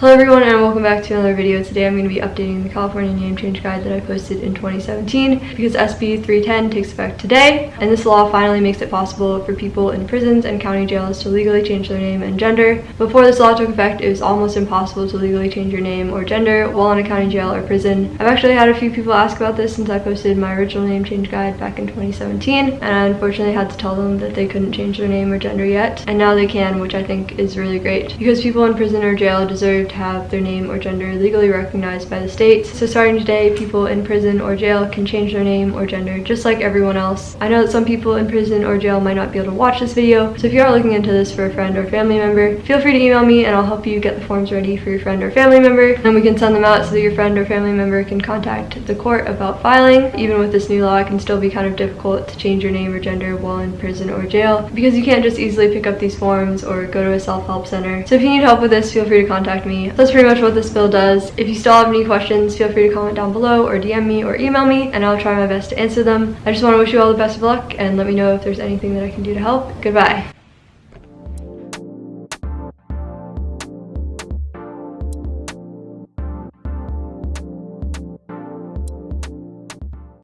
Hello everyone and welcome back to another video. Today I'm going to be updating the California name change guide that I posted in 2017 because SB 310 takes effect today and this law finally makes it possible for people in prisons and county jails to legally change their name and gender. Before this law took effect it was almost impossible to legally change your name or gender while in a county jail or prison. I've actually had a few people ask about this since I posted my original name change guide back in 2017 and I unfortunately had to tell them that they couldn't change their name or gender yet and now they can which I think is really great because people in prison or jail deserve to have their name or gender legally recognized by the states. So starting today, people in prison or jail can change their name or gender just like everyone else. I know that some people in prison or jail might not be able to watch this video, so if you are looking into this for a friend or family member, feel free to email me and I'll help you get the forms ready for your friend or family member. And we can send them out so that your friend or family member can contact the court about filing. Even with this new law, it can still be kind of difficult to change your name or gender while in prison or jail because you can't just easily pick up these forms or go to a self-help center. So if you need help with this, feel free to contact me. That's pretty much what this bill does. If you still have any questions, feel free to comment down below or DM me or email me and I'll try my best to answer them. I just want to wish you all the best of luck and let me know if there's anything that I can do to help. Goodbye.